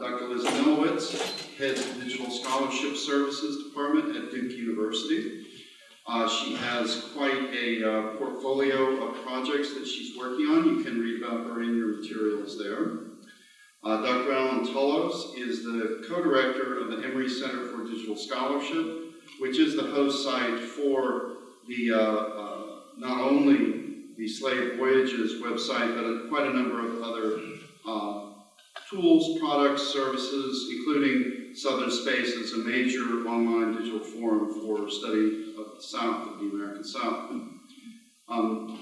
Dr. Liz Milewicz heads the Digital Scholarship Services Department at Duke University. Uh, she has quite a uh, portfolio of projects that she's working on. You can read about her in your materials there. Uh, Dr. Allen Tullos is the co-director of the Emory Center for Digital Scholarship, which is the host site for the, uh, uh, not only the Slave Voyages website, but quite a number of other uh, tools, products, services, including Southern Space as a major online digital forum for study of the South, of the American South. Um,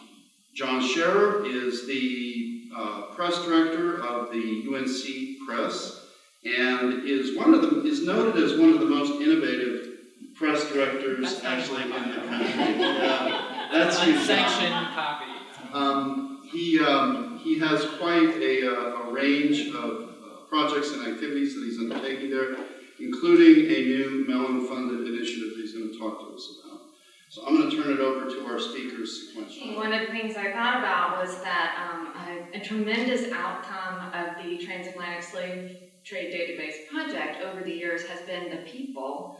John Sherer is the uh, press director of the UNC Press and is one of the is noted as one of the most innovative press directors actually in the country. Yeah, that's. Unsanctioned copy. Um, he, um, he has quite a, uh, a range of uh, projects and activities that he's undertaking there, including a new Mellon-funded initiative that he's going to talk to us about. So I'm going to turn it over to our speakers sequentially. One of the things I thought about was that um, a, a tremendous outcome of the Transatlantic Slave Trade Database project over the years has been the people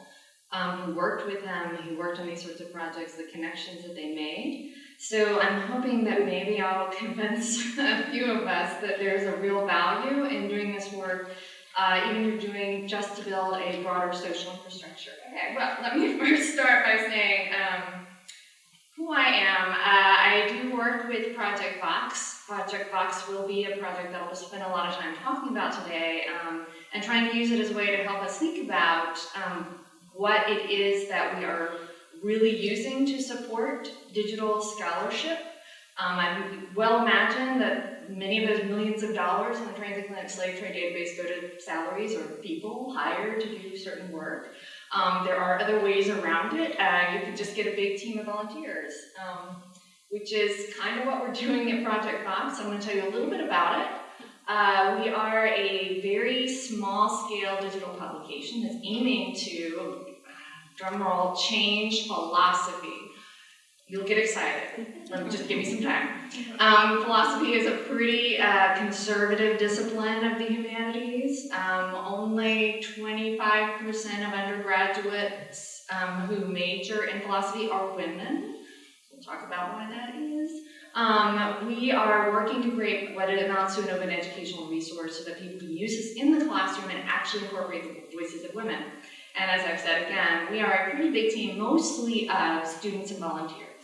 um, who worked with them, who worked on these sorts of projects, the connections that they made. So I'm hoping that maybe I'll convince a few of us that there's a real value in doing this work, uh, even if you're doing just to build a broader social infrastructure. Okay, well, let me first start by saying um, who I am. Uh, I do work with Project Vox. Project Vox will be a project that I'll spend a lot of time talking about today um, and trying to use it as a way to help us think about um, what it is that we are really using to support digital scholarship. Um, I well imagine that many of those millions of dollars in the Transatlantic Slave Trade Database go to salaries or people hired to do certain work. Um, there are other ways around it. Uh, you could just get a big team of volunteers, um, which is kind of what we're doing at Project Vox. I'm going to tell you a little bit about it. Uh, we are a very small scale digital publication that's aiming to, drumroll, change philosophy. You'll get excited. Let me just give you some time. Um, philosophy is a pretty uh, conservative discipline of the humanities. Um, only 25% of undergraduates um, who major in philosophy are women. We'll talk about why that is. Um, we are working to create what it amounts to an open educational resource so that people can use this in the classroom and actually incorporate the voices of women. And as I've said again, we are a pretty big team, mostly of students and volunteers.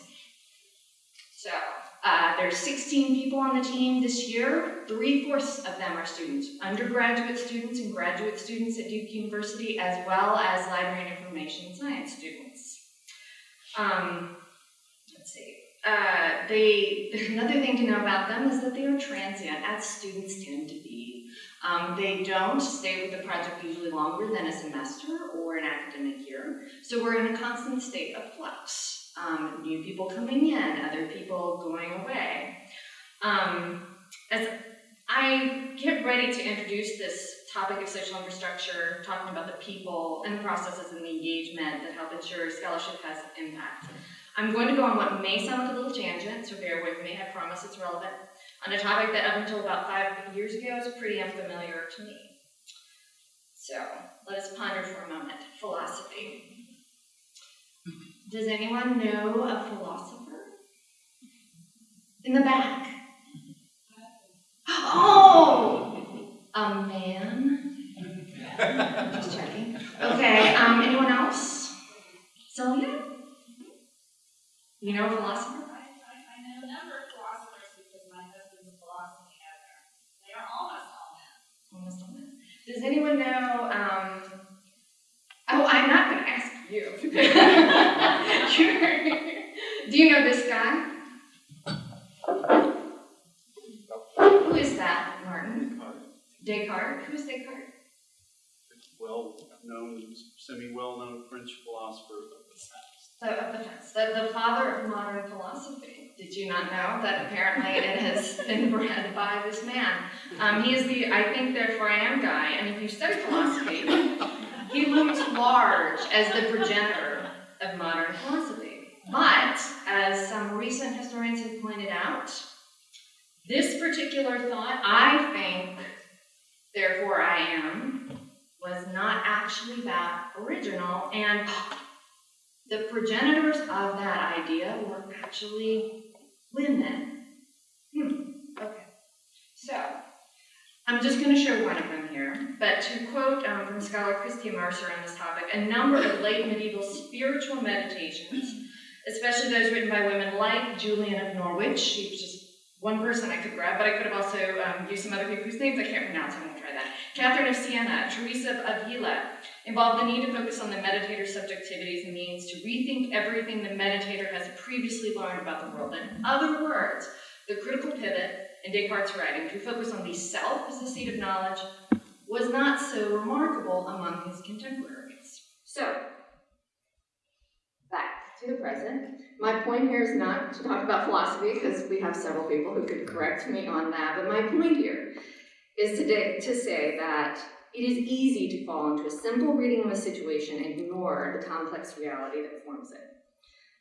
So, uh, there's 16 people on the team this year. Three-fourths of them are students, undergraduate students and graduate students at Duke University, as well as library and information science students. Um, let's see. Uh, they, another thing to know about them is that they are transient, as students tend to be. Um, they don't stay with the project usually longer than a semester or an academic year, so we're in a constant state of flux. Um, new people coming in, other people going away. Um, as I get ready to introduce this topic of social infrastructure, talking about the people and the processes and the engagement that help ensure scholarship has impact, I'm going to go on what may sound like a little tangent, so bear with me, I promise it's relevant, on a topic that up until about five years ago was pretty unfamiliar to me. So, let us ponder for a moment. Philosophy. Does anyone know a philosopher? In the back. Oh! A man? Just checking. Okay, um, anyone else? Sylvia? You know a philosopher? I, I, I know a number of philosophers because my husband's a philosophy editor. They are almost all men. Almost all men. Does anyone know, um, oh, I'm not gonna ask you. Do you know this guy? Who is that, Martin? Descartes? Who is Descartes? Well-known, semi-well-known French philosopher of the past. The, of the past, the, the father of modern philosophy. Did you not know that apparently it has been bred by this man? Um, he is the, I think therefore I am guy, philosophy, he looms large as the progenitor of modern philosophy. But, as some recent historians have pointed out, this particular thought, I think, Therefore I Am was not actually that original, and the progenitors of that idea were actually women. Hmm, okay. So, I'm just gonna show one of them here, but to quote um, from scholar Christia Mercer on this topic, a number of late medieval spiritual meditations, especially those written by women like Julian of Norwich, she was just one person I could grab, but I could have also um, used some other people whose names I can't pronounce, I won't try that. Catherine of Siena, Teresa of Avila, involved the need to focus on the meditator's subjectivities and means to rethink everything the meditator has previously learned about the world. In other words, the critical pivot in Descartes' writing to focus on the self as the seat of knowledge was not so remarkable among his contemporaries. So, back to the present. My point here is not to talk about philosophy, because we have several people who could correct me on that, but my point here is today to say that it is easy to fall into a simple reading of a situation and ignore the complex reality that forms it.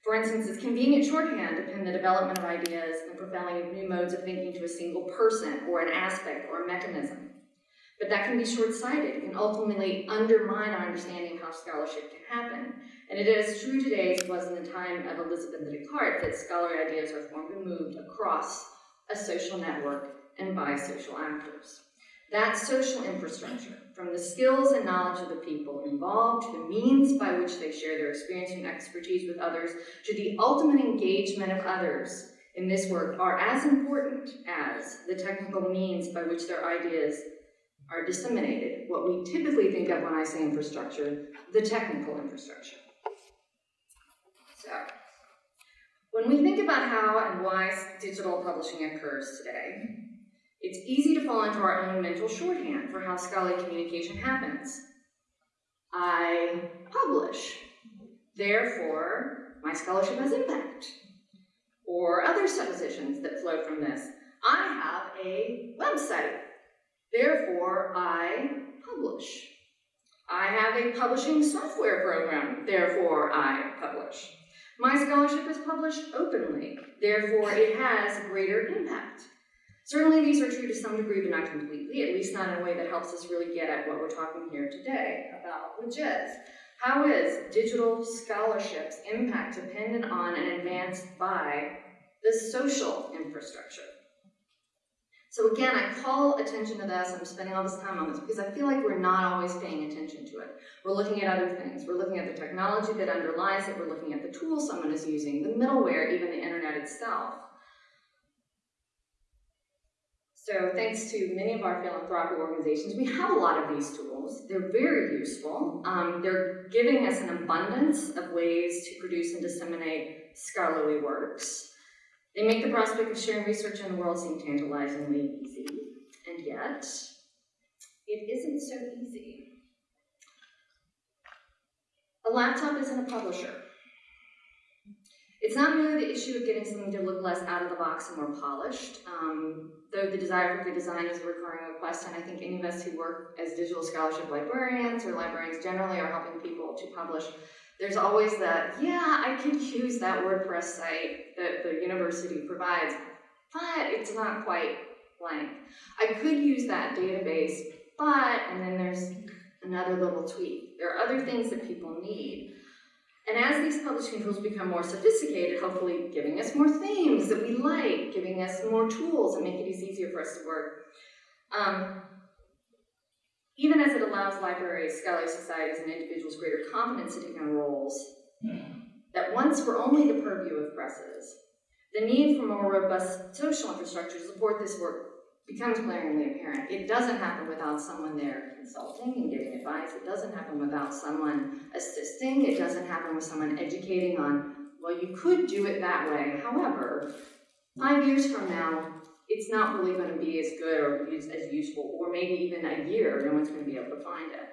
For instance, it's convenient shorthand to pin the development of ideas and propelling of new modes of thinking to a single person or an aspect or a mechanism. But that can be short-sighted. It can ultimately undermine our understanding of how scholarship can happen. And it is true today as it was in the time of Elizabeth Descartes that scholarly ideas are formed and moved across a social network and by social actors. That social infrastructure, from the skills and knowledge of the people involved to the means by which they share their experience and expertise with others, to the ultimate engagement of others in this work, are as important as the technical means by which their ideas are disseminated, what we typically think of when I say infrastructure, the technical infrastructure. So, when we think about how and why digital publishing occurs today, it's easy to fall into our own mental shorthand for how scholarly communication happens. I publish, therefore my scholarship has impact. Or other suppositions that flow from this. I have a website, therefore I publish. I have a publishing software program, therefore I publish. My scholarship is published openly, therefore it has greater impact. Certainly these are true to some degree, but not completely, at least not in a way that helps us really get at what we're talking here today about, which is, how is digital scholarship's impact dependent on and advanced by the social infrastructure? So again, I call attention to this, I'm spending all this time on this, because I feel like we're not always paying attention to it. We're looking at other things. We're looking at the technology that underlies it, we're looking at the tools someone is using, the middleware, even the internet itself. So thanks to many of our philanthropic organizations, we have a lot of these tools. They're very useful. Um, they're giving us an abundance of ways to produce and disseminate scholarly works. They make the prospect of sharing research in the world seem tantalizingly easy, and yet it isn't so easy. A laptop isn't a publisher. It's not merely the issue of getting something to look less out of the box and more polished, um, though the desire for good design is a recurring request, and I think any of us who work as digital scholarship librarians or librarians generally are helping people to publish. There's always that, yeah, I could use that WordPress site that the university provides, but it's not quite blank. I could use that database, but, and then there's another little tweak. There are other things that people need. And as these publishing tools become more sophisticated, hopefully giving us more themes that we like, giving us more tools and make it easier for us to work, um, even as it allows libraries, scholarly societies, and individuals greater confidence to take on roles that once were only the purview of presses, the need for more robust social infrastructure to support this work becomes glaringly apparent. It doesn't happen without someone there consulting and giving advice. It doesn't happen without someone assisting. It doesn't happen with someone educating on, well, you could do it that way. However, five years from now, it's not really going to be as good or as useful, or maybe even a year, no one's going to be able to find it.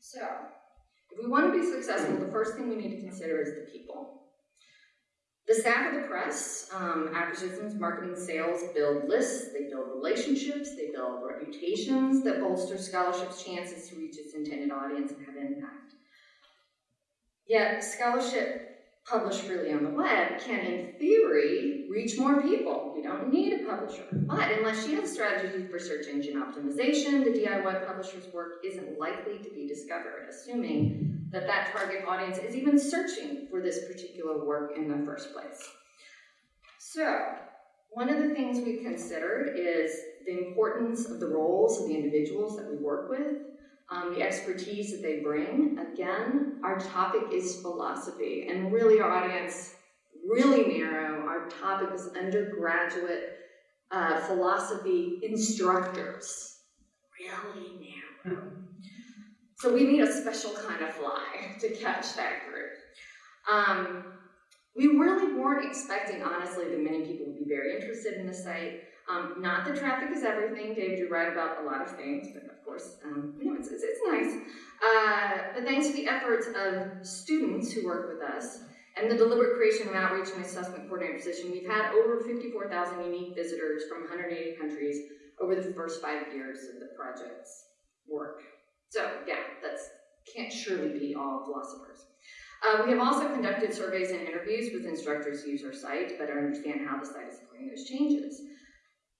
So, if we want to be successful, the first thing we need to consider is the people. The staff of the press, um, acquisitions, marketing, sales, build lists, they build relationships, they build reputations that bolster scholarship's chances to reach its intended audience and have impact. Yet, scholarship published freely on the web can, in theory, reach more people. We don't need a publisher. But unless she has a strategy for search engine optimization, the DIY publisher's work isn't likely to be discovered, assuming that that target audience is even searching for this particular work in the first place. So, one of the things we considered is the importance of the roles of the individuals that we work with, um, the expertise that they bring. Again, our topic is philosophy, and really our audience, really narrow. Our topic is undergraduate uh, philosophy instructors. Really narrow. So we need a special kind of fly to catch that group. Um, we really weren't expecting, honestly, that many people would be very interested in the site. Um, not that traffic is everything. Dave, you write about a lot of things, but of course, um, you know, it's, it's, it's nice. Uh, but thanks to the efforts of students who work with us and the deliberate creation of outreach and assessment coordinator position, we've had over 54,000 unique visitors from 180 countries over the first five years of the project's work. So, yeah, that's can't surely be all philosophers. Uh, we have also conducted surveys and interviews with instructors who use our site to better understand how the site is supporting those changes.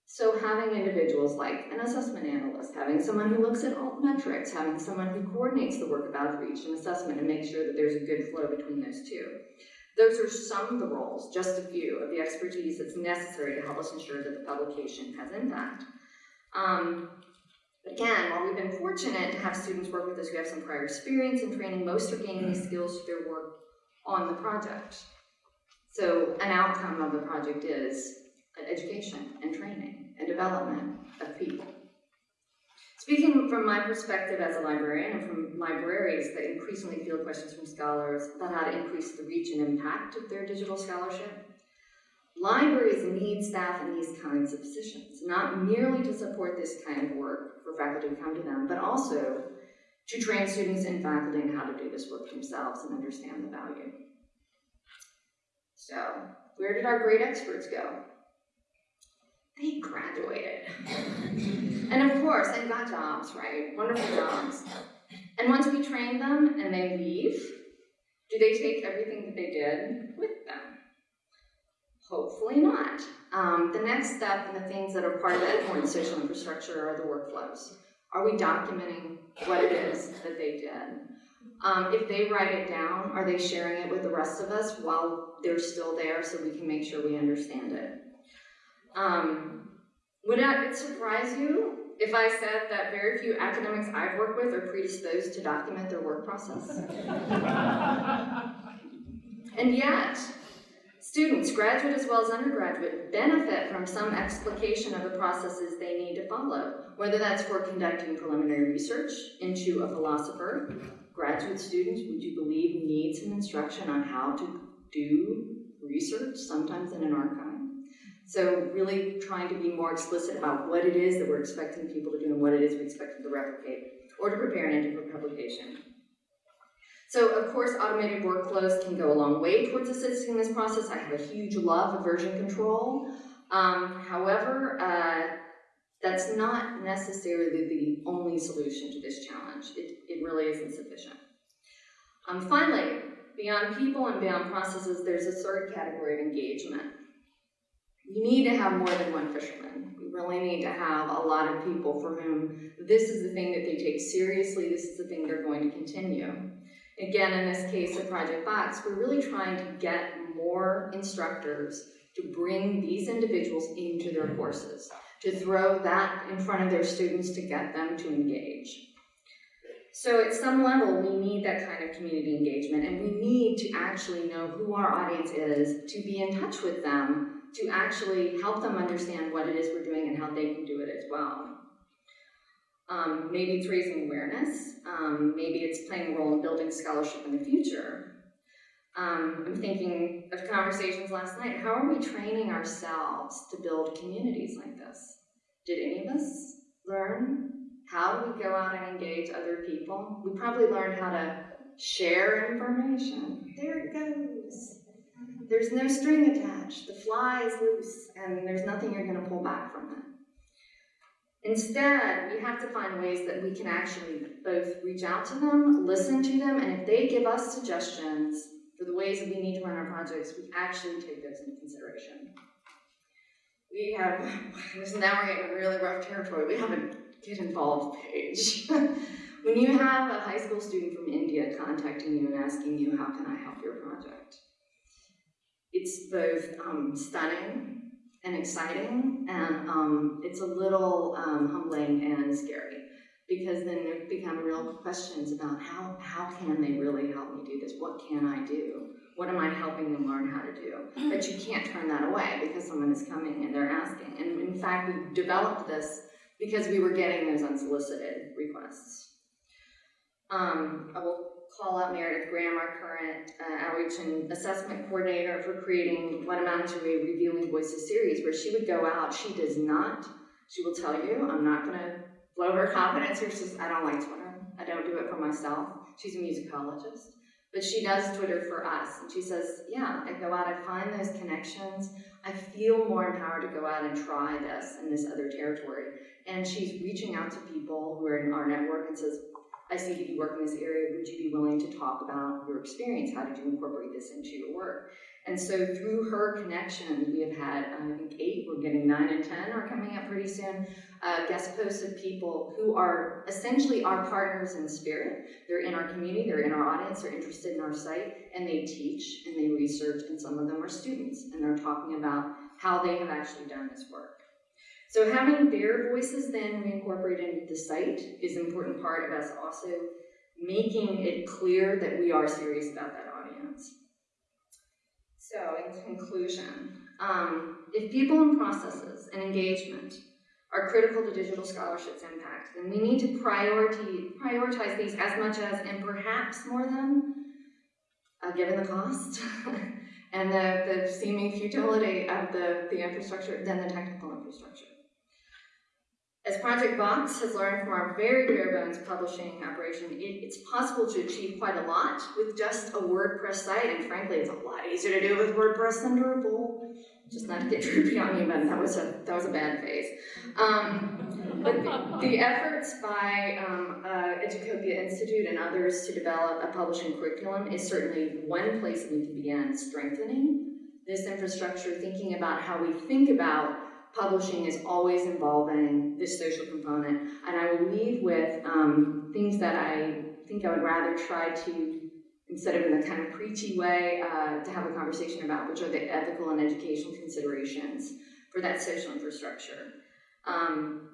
So having individuals like an assessment analyst, having someone who looks at alt metrics, having someone who coordinates the work of outreach and assessment and makes sure that there's a good flow between those two. Those are some of the roles, just a few, of the expertise that's necessary to help us ensure that the publication has impact. Um, again, while we've been fortunate to have students work with us who have some prior experience and training, most are gaining these skills through their work on the project. So an outcome of the project is education and training and development of people. Speaking from my perspective as a librarian and from libraries that increasingly field questions from scholars about how to increase the reach and impact of their digital scholarship, libraries need staff in these kinds of positions, not merely to support this kind of work for faculty to come to them, but also to train students and faculty in how to do this work themselves and understand the value. So, where did our great experts go? They graduated. and of course, they got jobs, right? Wonderful jobs. And once we train them and they leave, do they take everything that they did with them? Hopefully not. Um, the next step and the things that are part of that social infrastructure are the workflows. Are we documenting what it is that they did? Um, if they write it down, are they sharing it with the rest of us while they're still there so we can make sure we understand it? Um, would it surprise you if I said that very few academics I've worked with are predisposed to document their work process? and yet, students, graduate as well as undergraduate, benefit from some explication of the processes they need to follow, whether that's for conducting preliminary research into a philosopher. Graduate students, would you believe, need some instruction on how to do research, sometimes in an archive. So really trying to be more explicit about what it is that we're expecting people to do and what it is we expect them to replicate or to prepare an entry for publication. So of course, automated workflows can go a long way towards assisting in this process. I have a huge love of version control. Um, however, uh, that's not necessarily the only solution to this challenge. It, it really isn't sufficient. Um, finally, beyond people and beyond processes, there's a third category of engagement. You need to have more than one fisherman. You really need to have a lot of people for whom this is the thing that they take seriously, this is the thing they're going to continue. Again, in this case of Project Vox, we're really trying to get more instructors to bring these individuals into their mm-hmm. courses, to throw that in front of their students to get them to engage. So at some level, we need that kind of community engagement, and we need to actually know who our audience is, to be in touch with them, to actually help them understand what it is we're doing and how they can do it as well. Um, maybe it's raising awareness, um, maybe it's playing a role in building scholarship in the future. Um, I'm thinking of conversations last night, how are we training ourselves to build communities like this? Did any of us learn how we go out and engage other people? We probably learned how to share information. There it goes. There's no string attached. The fly is loose, and there's nothing you're going to pull back from it. Instead, we have to find ways that we can actually both reach out to them, listen to them, and if they give us suggestions for the ways that we need to run our projects, we actually take those into consideration. We have, now we're getting really rough territory, we have a get involved page. When you have a high school student from India contacting you and asking you, how can I help your project? It's both um, stunning and exciting, and um, it's a little um, humbling and scary because then there become real questions about how, how can they really help me do this? What can I do? What am I helping them learn how to do? But you can't turn that away because someone is coming and they're asking. And in fact, we developed this because we were getting those unsolicited requests. Um, I will call out Meredith Graham, our current uh, outreach and assessment coordinator for creating what amounted to a Revealing Voices series where she would go out, she does not, she will tell you, I'm not gonna blow her confidence here, says, I don't like Twitter, I don't do it for myself. She's a musicologist, but she does Twitter for us, and she says, yeah, I go out, I find those connections, I feel more empowered to go out and try this in this other territory. And she's reaching out to people who are in our network and says, I see you work in this area, would you be willing to talk about your experience? How did you incorporate this into your work? And so through her connections, we have had, I think, eight, we're getting nine and 10 are coming up pretty soon, uh, guest posts of people who are essentially our partners in spirit. They're in our community, they're in our audience, they're interested in our site, and they teach and they research, and some of them are students, and they're talking about how they have actually done this work. So having their voices then reincorporated into the site is an important part of us also making it clear that we are serious about that audience. So in conclusion, um, if people and processes and engagement are critical to digital scholarship's impact, then we need to priority, prioritize these as much as, and perhaps more than, uh, given the cost and the, the seeming futility of the, the infrastructure, than the technical infrastructure. As Project Vox has learned from our very bare bones publishing operation, it, it's possible to achieve quite a lot with just a WordPress site, and frankly, it's a lot easier to do it with WordPress than Drupal. Just not to get droopy on you, but that was a that was a bad phase. Um, but the, the efforts by um, uh, Educopia Institute and others to develop a publishing curriculum is certainly one place we can begin strengthening this infrastructure, thinking about how we think about publishing is always involving this social component. And I will leave with um, things that I think I would rather try to, instead of in the kind of preachy way, uh, to have a conversation about, which are the ethical and educational considerations for that social infrastructure. Um,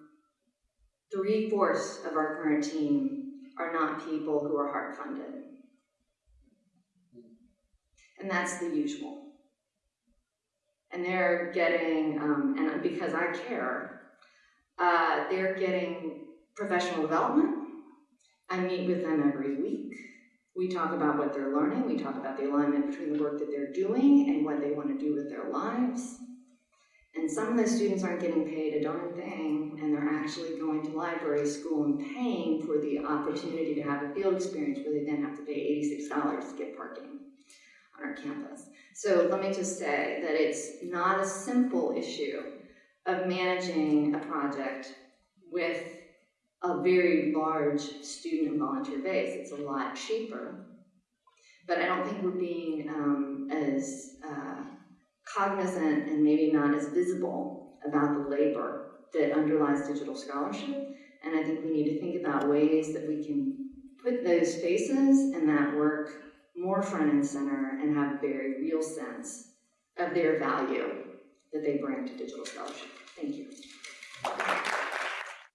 Three-fourths of our current team are not people who are heart funded. And that's the usual and they're getting, um, and because I care, uh, they're getting professional development. I meet with them every week. We talk about what they're learning. We talk about the alignment between the work that they're doing and what they want to do with their lives. And some of the students aren't getting paid a darn thing, and they're actually going to library school and paying for the opportunity to have a field experience where they then have to pay $86 to get parking on our campus. So let me just say that it's not a simple issue of managing a project with a very large student and volunteer base. It's a lot cheaper. But I don't think we're being um, as uh, cognizant and maybe not as visible about the labor that underlies digital scholarship. And I think we need to think about ways that we can put those faces and that work more front and center and have a very real sense of their value that they bring to digital scholarship. Thank you.